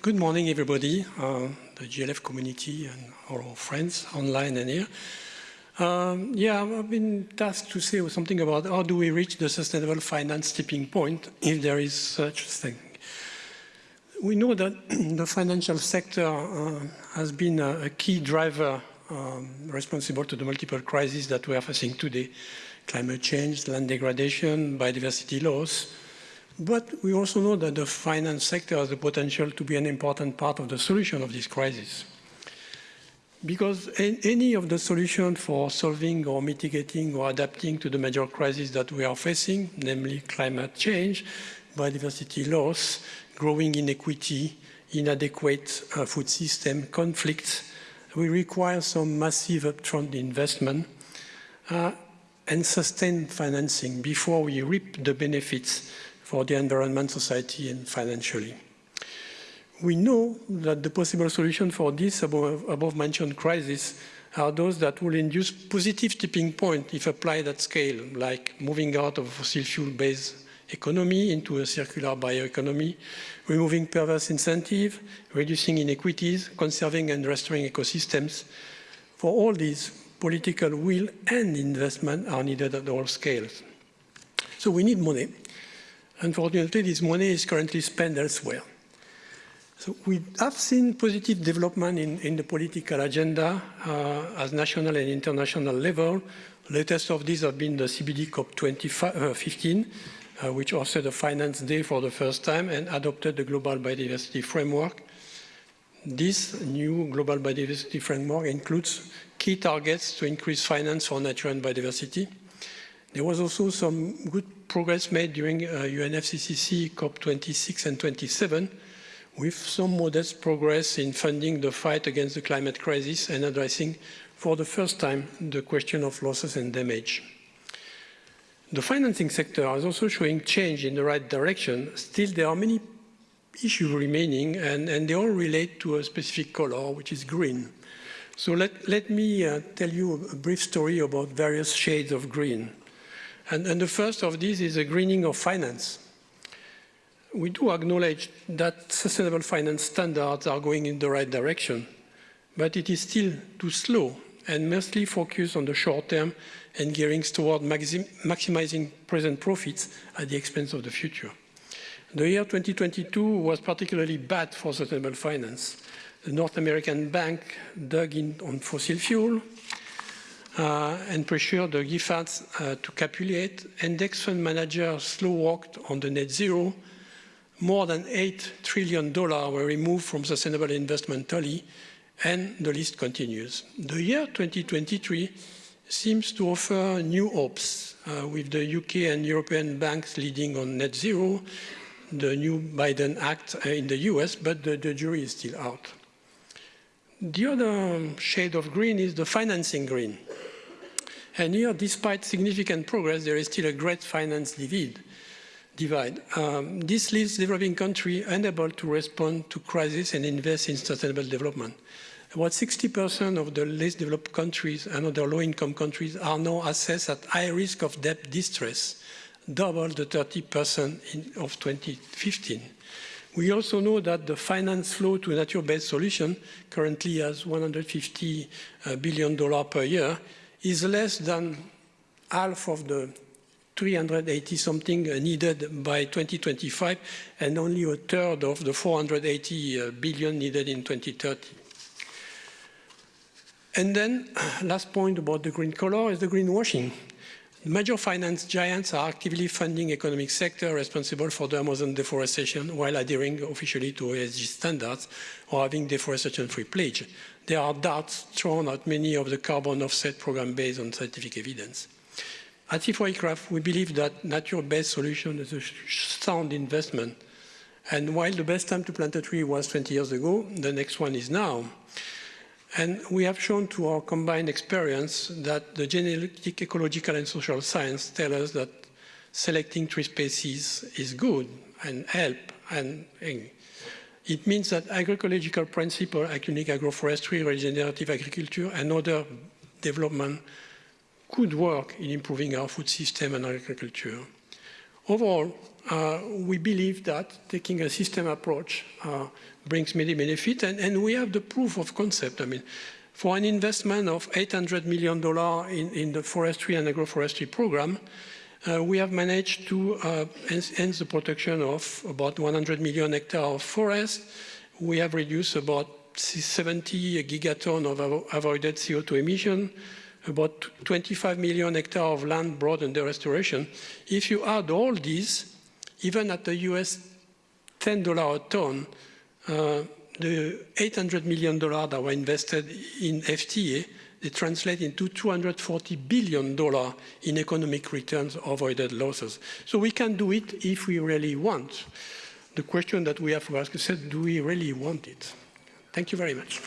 good morning, everybody, uh, the GLF community and all our friends online and here. Um, yeah, I've been tasked to say something about how do we reach the sustainable finance tipping point, if there is such a thing. We know that the financial sector uh, has been a, a key driver um, responsible to the multiple crises that we are facing today. Climate change, land degradation, biodiversity loss, but we also know that the finance sector has the potential to be an important part of the solution of this crisis. Because any of the solutions for solving or mitigating or adapting to the major crises that we are facing, namely climate change, biodiversity loss, growing inequity, inadequate uh, food system, conflicts, we require some massive upfront investment uh, and sustained financing before we reap the benefits for the environment, society, and financially. We know that the possible solution for this above, above mentioned crisis are those that will induce positive tipping point if applied at scale, like moving out of fossil fuel-based economy into a circular bioeconomy, removing perverse incentive, reducing inequities, conserving and restoring ecosystems. For all these, political will and investment are needed at all scales. So we need money. Unfortunately, this money is currently spent elsewhere. So we have seen positive development in, in the political agenda uh, at national and international level. Latest of these have been the CBD COP15, uh, which hosted a finance day for the first time and adopted the global biodiversity framework. This new global biodiversity framework includes key targets to increase finance for nature and biodiversity, there was also some good progress made during uh, UNFCCC COP26 and 27, with some modest progress in funding the fight against the climate crisis and addressing for the first time the question of losses and damage. The financing sector is also showing change in the right direction. Still, there are many issues remaining, and, and they all relate to a specific color, which is green. So let, let me uh, tell you a brief story about various shades of green. And, and, the first of these is the greening of finance. We do acknowledge that sustainable finance standards are going in the right direction, but it is still too slow and mostly focused on the short term and gearing toward maxim maximizing present profits at the expense of the future. The year 2022 was particularly bad for sustainable finance. The North American bank dug in on fossil fuel, and pressure the GFANZ uh, to capitulate. Index fund managers slow walked on the net zero. More than $8 trillion were removed from sustainable investment tally, and the list continues. The year 2023 seems to offer new hopes, uh, with the UK and European banks leading on net zero, the new Biden Act uh, in the US, but the, the jury is still out. The other shade of green is the financing green. And here, despite significant progress, there is still a great finance divide. Um, this leaves developing countries unable to respond to crisis and invest in sustainable development. About 60% of the least developed countries and other low-income countries are now assessed at high risk of debt distress, double the 30% of 2015. We also know that the finance flow to nature-based solution currently has $150 uh, per year is less than half of the 380 something needed by 2025 and only a third of the 480 uh, needed in 2030. And then last point about the green color is the greenwashing. Major finance giants are actively funding economic sector responsible for the Amazon deforestation while adhering officially to ESG standards or having deforestation-free pledge there are darts thrown at many of the carbon offset programs based on scientific evidence. At CIFOR-ICRAF, we believe that nature-based solution is a sound investment. And while the best time to plant a tree was 20 years ago, the next one is now. And we have shown to our combined experience that the genetic, ecological, and social science tell us that selecting tree species is good and help and it means that agroecological principles agroforestry, regenerative agriculture, and other development could work in improving our food system and agriculture. Overall, uh, we believe that taking a system approach uh, brings many benefits, and, and, we have the proof of concept. I mean, for an investment of $800 million in, in the forestry and agroforestry program, uh, we have managed to uh, enhance the protection of about 100 million hectares of forest. We have reduced about 70 gigaton of avoided CO2 emission, about 25 million hectares of land brought under restoration. If you add all these, even at the US $10 a ton, uh, the $800 million that were invested in FTA, they translate into $240 billion in economic returns avoided losses. So we can do it if we really want. The question that we have to ask is, do we really want it? Thank you very much.